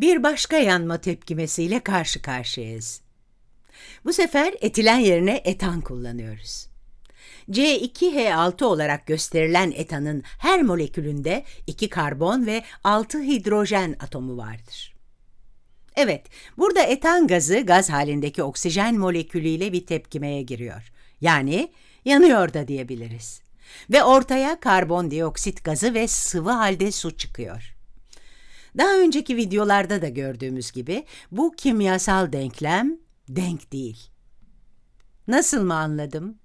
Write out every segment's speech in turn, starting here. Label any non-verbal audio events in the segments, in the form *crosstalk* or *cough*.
Bir başka yanma tepkimesiyle karşı karşıyayız. Bu sefer etilen yerine etan kullanıyoruz. C2H6 olarak gösterilen etanın her molekülünde 2 karbon ve 6 hidrojen atomu vardır. Evet, burada etan gazı gaz halindeki oksijen molekülüyle bir tepkimeye giriyor. Yani yanıyor da diyebiliriz. Ve ortaya karbondioksit gazı ve sıvı halde su çıkıyor. Daha önceki videolarda da gördüğümüz gibi bu kimyasal denklem denk değil. Nasıl mı anladım?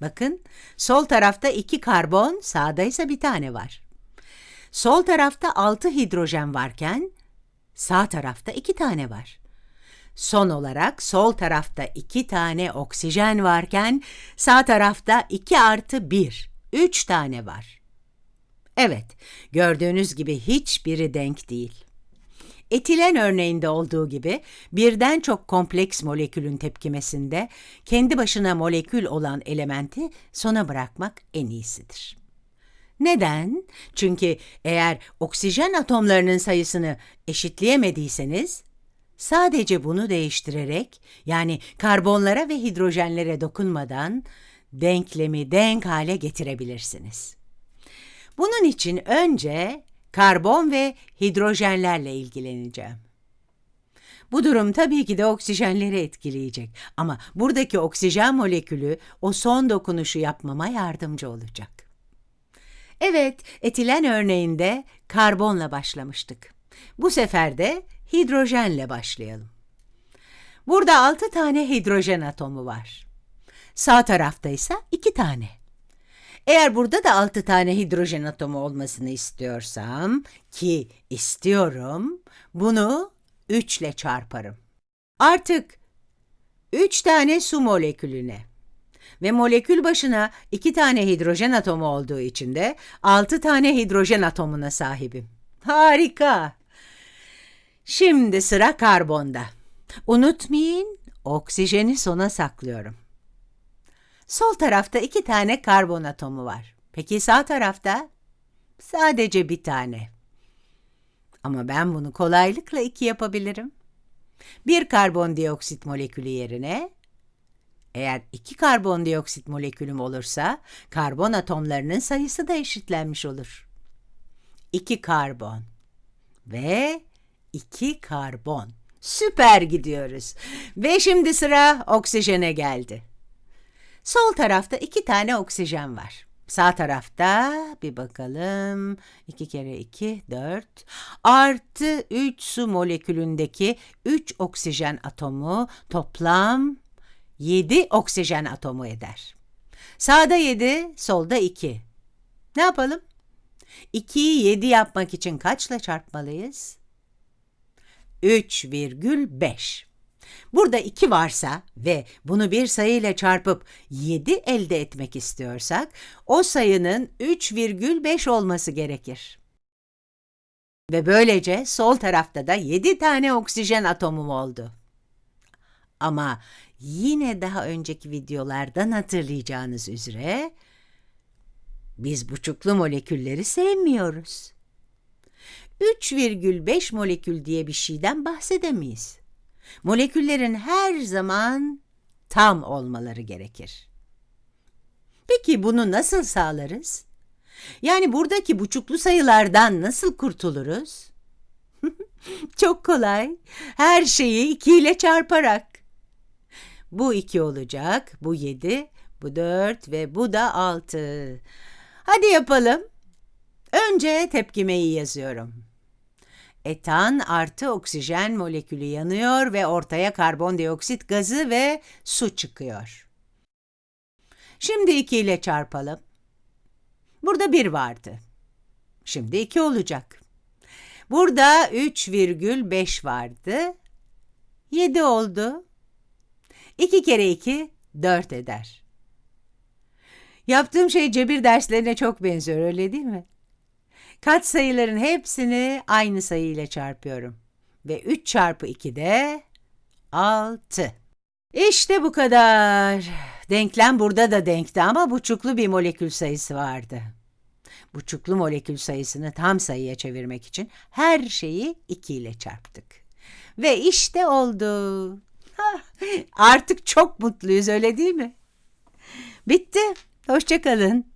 Bakın, sol tarafta iki karbon, sağda ise bir tane var. Sol tarafta altı hidrojen varken, sağ tarafta iki tane var. Son olarak sol tarafta iki tane oksijen varken, sağ tarafta iki artı bir, üç tane var. Evet, gördüğünüz gibi hiçbiri denk değil. Etilen örneğinde olduğu gibi birden çok kompleks molekülün tepkimesinde kendi başına molekül olan elementi sona bırakmak en iyisidir. Neden? Çünkü eğer oksijen atomlarının sayısını eşitleyemediyseniz, sadece bunu değiştirerek yani karbonlara ve hidrojenlere dokunmadan denklemi denk hale getirebilirsiniz. Bunun için önce karbon ve hidrojenlerle ilgileneceğim. Bu durum tabii ki de oksijenleri etkileyecek ama buradaki oksijen molekülü o son dokunuşu yapmama yardımcı olacak. Evet, etilen örneğinde karbonla başlamıştık. Bu sefer de hidrojenle başlayalım. Burada 6 tane hidrojen atomu var. Sağ tarafta ise 2 tane. Eğer burada da 6 tane hidrojen atomu olmasını istiyorsam ki istiyorum, bunu 3 ile çarparım. Artık 3 tane su molekülüne ve molekül başına 2 tane hidrojen atomu olduğu için de 6 tane hidrojen atomuna sahibim. Harika! Şimdi sıra karbonda. Unutmayın, oksijeni sona saklıyorum. Sol tarafta iki tane karbon atomu var. Peki sağ tarafta? Sadece bir tane. Ama ben bunu kolaylıkla iki yapabilirim. Bir karbondioksit molekülü yerine, eğer iki karbondioksit molekülüm olursa, karbon atomlarının sayısı da eşitlenmiş olur. İki karbon ve iki karbon. Süper gidiyoruz. Ve şimdi sıra oksijene geldi. Sol tarafta iki tane oksijen var. Sağ tarafta bir bakalım. 2 kere 2, 4. Artı 3 su molekülündeki 3 oksijen atomu toplam 7 oksijen atomu eder. Sağda 7, solda 2. Ne yapalım? 2'yi 7 yapmak için kaçla çarpmalıyız? 3,5. Burada 2 varsa ve bunu bir sayıyla çarpıp 7 elde etmek istiyorsak, o sayının 3,5 olması gerekir. Ve böylece sol tarafta da 7 tane oksijen atomum oldu. Ama yine daha önceki videolardan hatırlayacağınız üzere, biz buçuklu molekülleri sevmiyoruz. 3,5 molekül diye bir şeyden bahsedemeyiz. Moleküllerin her zaman tam olmaları gerekir. Peki bunu nasıl sağlarız? Yani buradaki buçuklu sayılardan nasıl kurtuluruz? *laughs* Çok kolay. Her şeyi 2 ile çarparak. Bu 2 olacak, bu 7, bu 4 ve bu da 6. Hadi yapalım. Önce tepkimeyi yazıyorum. Etan artı oksijen molekülü yanıyor ve ortaya karbondioksit gazı ve su çıkıyor. Şimdi 2 ile çarpalım. Burada 1 vardı. Şimdi 2 olacak. Burada 3,5 vardı. 7 oldu. 2 kere 2 4 eder. Yaptığım şey cebir derslerine çok benziyor öyle değil mi? Kat sayıların hepsini aynı sayı ile çarpıyorum. Ve 3 çarpı 2 de 6. İşte bu kadar. Denklem burada da denkti ama buçuklu bir molekül sayısı vardı. Buçuklu molekül sayısını tam sayıya çevirmek için her şeyi 2 ile çarptık. Ve işte oldu. *laughs* Artık çok mutluyuz öyle değil mi? Bitti. Hoşça kalın.